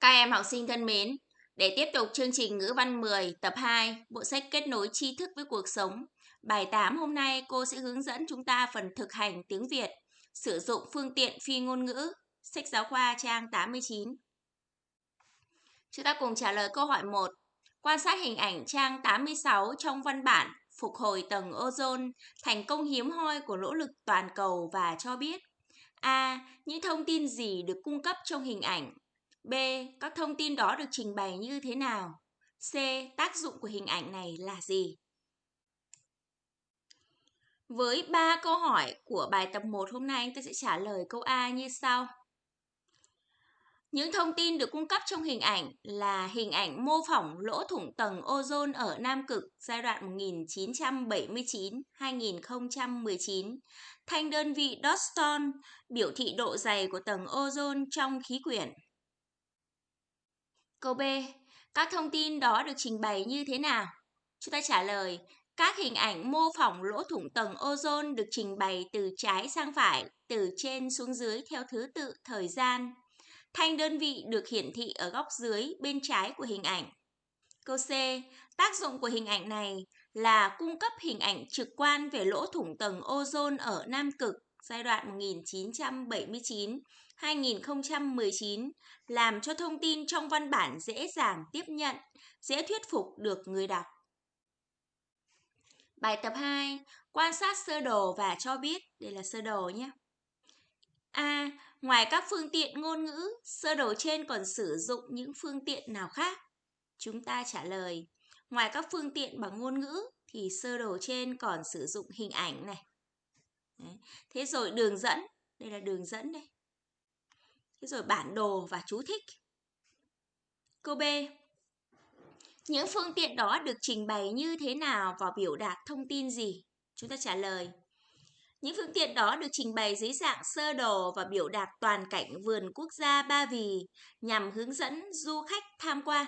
Các em học sinh thân mến, để tiếp tục chương trình ngữ văn 10 tập 2, bộ sách kết nối tri thức với cuộc sống. Bài 8 hôm nay cô sẽ hướng dẫn chúng ta phần thực hành tiếng Việt, sử dụng phương tiện phi ngôn ngữ, sách giáo khoa trang 89. Chúng ta cùng trả lời câu hỏi 1. Quan sát hình ảnh trang 86 trong văn bản Phục hồi tầng ozone, thành công hiếm hoi của nỗ lực toàn cầu và cho biết A. Những thông tin gì được cung cấp trong hình ảnh B. Các thông tin đó được trình bày như thế nào? C. Tác dụng của hình ảnh này là gì? Với 3 câu hỏi của bài tập 1 hôm nay, anh ta sẽ trả lời câu A như sau. Những thông tin được cung cấp trong hình ảnh là hình ảnh mô phỏng lỗ thủng tầng ozone ở Nam Cực giai đoạn 1979-2019. Thanh đơn vị Doston biểu thị độ dày của tầng ozone trong khí quyển. Câu B. Các thông tin đó được trình bày như thế nào? Chúng ta trả lời, các hình ảnh mô phỏng lỗ thủng tầng ozone được trình bày từ trái sang phải, từ trên xuống dưới theo thứ tự thời gian. Thanh đơn vị được hiển thị ở góc dưới bên trái của hình ảnh. Câu C. Tác dụng của hình ảnh này là cung cấp hình ảnh trực quan về lỗ thủng tầng ozone ở Nam Cực giai đoạn 1979-2019 làm cho thông tin trong văn bản dễ dàng tiếp nhận, dễ thuyết phục được người đọc. Bài tập 2, quan sát sơ đồ và cho biết, đây là sơ đồ nhé. A. Ngoài các phương tiện ngôn ngữ, sơ đồ trên còn sử dụng những phương tiện nào khác? Chúng ta trả lời, ngoài các phương tiện bằng ngôn ngữ thì sơ đồ trên còn sử dụng hình ảnh này, Đấy. Thế rồi đường dẫn, đây là đường dẫn đây. Thế rồi bản đồ và chú thích. Câu B. Những phương tiện đó được trình bày như thế nào và biểu đạt thông tin gì? Chúng ta trả lời. Những phương tiện đó được trình bày dưới dạng sơ đồ và biểu đạt toàn cảnh vườn quốc gia Ba Vì nhằm hướng dẫn du khách tham quan.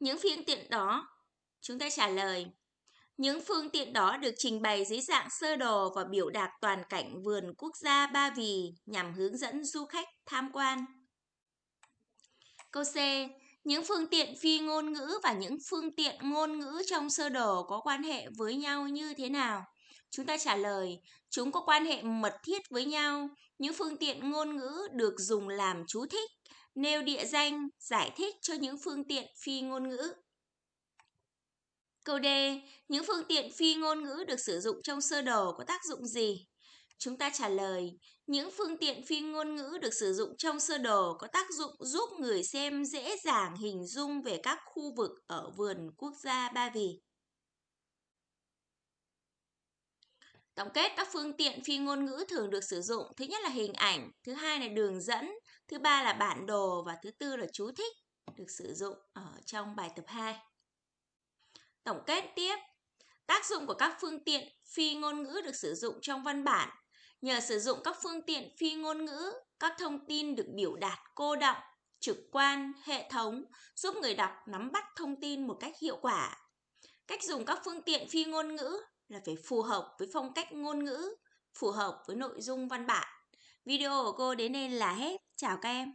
Những phương tiện đó, chúng ta trả lời. Những phương tiện đó được trình bày dưới dạng sơ đồ và biểu đạt toàn cảnh vườn quốc gia Ba Vì nhằm hướng dẫn du khách tham quan. Câu C. Những phương tiện phi ngôn ngữ và những phương tiện ngôn ngữ trong sơ đồ có quan hệ với nhau như thế nào? Chúng ta trả lời, chúng có quan hệ mật thiết với nhau. Những phương tiện ngôn ngữ được dùng làm chú thích nêu địa danh, giải thích cho những phương tiện phi ngôn ngữ. Câu D. Những phương tiện phi ngôn ngữ được sử dụng trong sơ đồ có tác dụng gì? Chúng ta trả lời, những phương tiện phi ngôn ngữ được sử dụng trong sơ đồ có tác dụng giúp người xem dễ dàng hình dung về các khu vực ở vườn quốc gia Ba Vì. Tổng kết các phương tiện phi ngôn ngữ thường được sử dụng, thứ nhất là hình ảnh, thứ hai là đường dẫn, thứ ba là bản đồ và thứ tư là chú thích được sử dụng ở trong bài tập 2. Tổng kết tiếp, tác dụng của các phương tiện phi ngôn ngữ được sử dụng trong văn bản. Nhờ sử dụng các phương tiện phi ngôn ngữ, các thông tin được biểu đạt cô động, trực quan, hệ thống, giúp người đọc nắm bắt thông tin một cách hiệu quả. Cách dùng các phương tiện phi ngôn ngữ là phải phù hợp với phong cách ngôn ngữ, phù hợp với nội dung văn bản. Video của cô đến đây là hết. Chào các em.